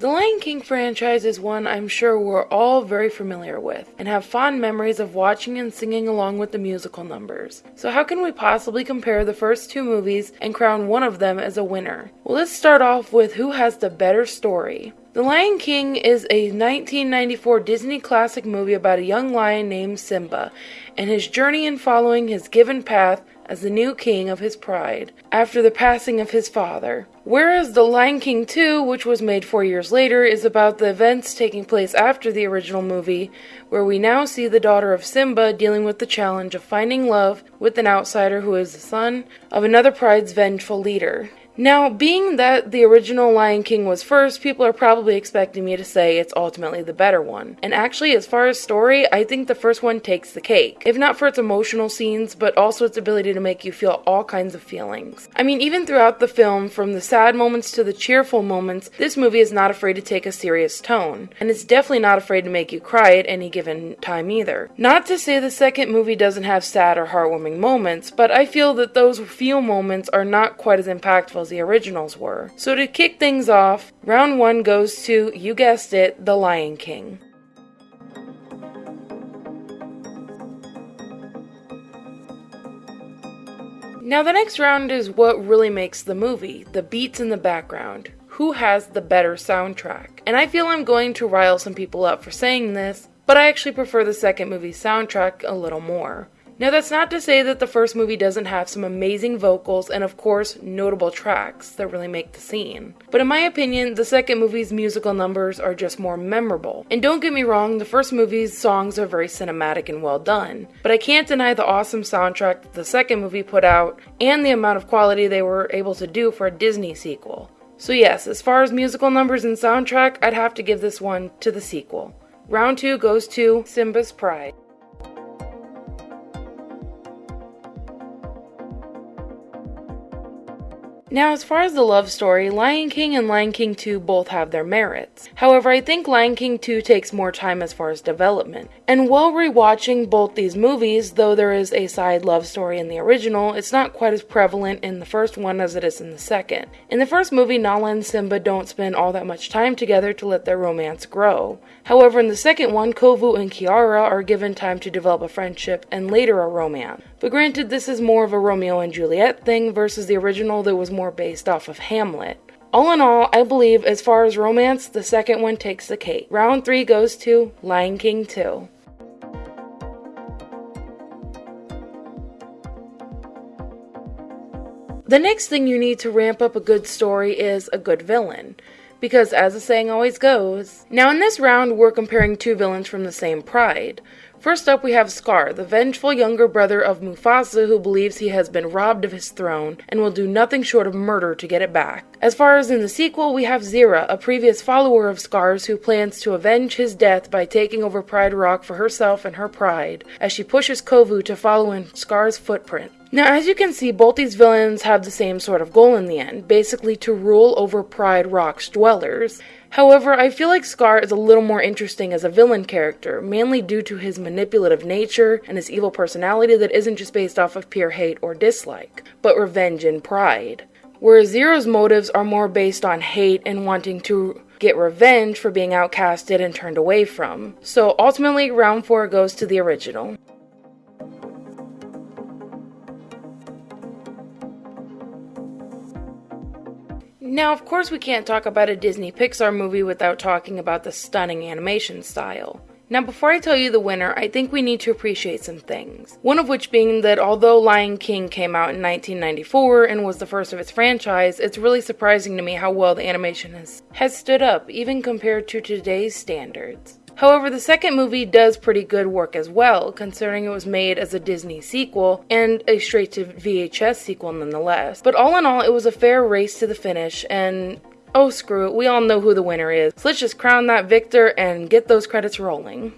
The Lion King franchise is one I'm sure we're all very familiar with and have fond memories of watching and singing along with the musical numbers. So, how can we possibly compare the first two movies and crown one of them as a winner? Well, let's start off with who has the better story. The Lion King is a 1994 Disney classic movie about a young lion named Simba and his journey in following his given path as the new king of his pride after the passing of his father. Whereas The Lion King 2, which was made four years later, is about the events taking place after the original movie, where we now see the daughter of Simba dealing with the challenge of finding love with an outsider who is the son of another pride's vengeful leader. Now, being that the original Lion King was first, people are probably expecting me to say it's ultimately the better one. And actually, as far as story, I think the first one takes the cake. If not for its emotional scenes, but also its ability to make you feel all kinds of feelings. I mean, even throughout the film, from the sad moments to the cheerful moments, this movie is not afraid to take a serious tone. And it's definitely not afraid to make you cry at any given time either. Not to say the second movie doesn't have sad or heartwarming moments, but I feel that those few moments are not quite as impactful the originals were. So to kick things off, round one goes to, you guessed it, The Lion King. Now, the next round is what really makes the movie the beats in the background. Who has the better soundtrack? And I feel I'm going to rile some people up for saying this, but I actually prefer the second movie's soundtrack a little more. Now, that's not to say that the first movie doesn't have some amazing vocals and, of course, notable tracks that really make the scene. But in my opinion, the second movie's musical numbers are just more memorable. And don't get me wrong, the first movie's songs are very cinematic and well done. But I can't deny the awesome soundtrack that the second movie put out and the amount of quality they were able to do for a Disney sequel. So, yes, as far as musical numbers and soundtrack, I'd have to give this one to the sequel. Round 2 goes to Simba's Pride. Now, as far as the love story, Lion King and Lion King 2 both have their merits. However, I think Lion King 2 takes more time as far as development. And while rewatching both these movies, though there is a side love story in the original, it's not quite as prevalent in the first one as it is in the second. In the first movie, Nala and Simba don't spend all that much time together to let their romance grow. However, in the second one, Kovu and Kiara are given time to develop a friendship and later a romance. But granted, this is more of a Romeo and Juliet thing versus the original that was more more based off of Hamlet. All in all, I believe as far as romance, the second one takes the cake. Round 3 goes to Lion King 2. The next thing you need to ramp up a good story is a good villain. Because, as the saying always goes, now in this round we're comparing two villains from the same pride. First up, we have Scar, the vengeful younger brother of Mufasa who believes he has been robbed of his throne and will do nothing short of murder to get it back. As far as in the sequel, we have Zira, a previous follower of Scar's who plans to avenge his death by taking over Pride Rock for herself and her pride, as she pushes Kovu to follow in Scar's footprint. Now, as you can see, both these villains have the same sort of goal in the end, basically to rule over Pride Rock's dwellers. However, I feel like Scar is a little more interesting as a villain character, mainly due to his manipulative nature and his evil personality that isn't just based off of pure hate or dislike, but revenge and pride. Whereas Zira's motives are more based on hate and wanting to get revenge for being outcasted and turned away from. So ultimately, round 4 goes to the original. Now, of course, we can't talk about a Disney Pixar movie without talking about the stunning animation style. Now, before I tell you the winner, I think we need to appreciate some things. One of which being that although Lion King came out in 1994 and was the first of its franchise, it's really surprising to me how well the animation has, has stood up, even compared to today's standards. However, the second movie does pretty good work as well, considering it was made as a Disney sequel and a straight to VHS sequel nonetheless. But all in all, it was a fair race to the finish, and oh screw it, we all know who the winner is. So let's just crown that victor and get those credits rolling.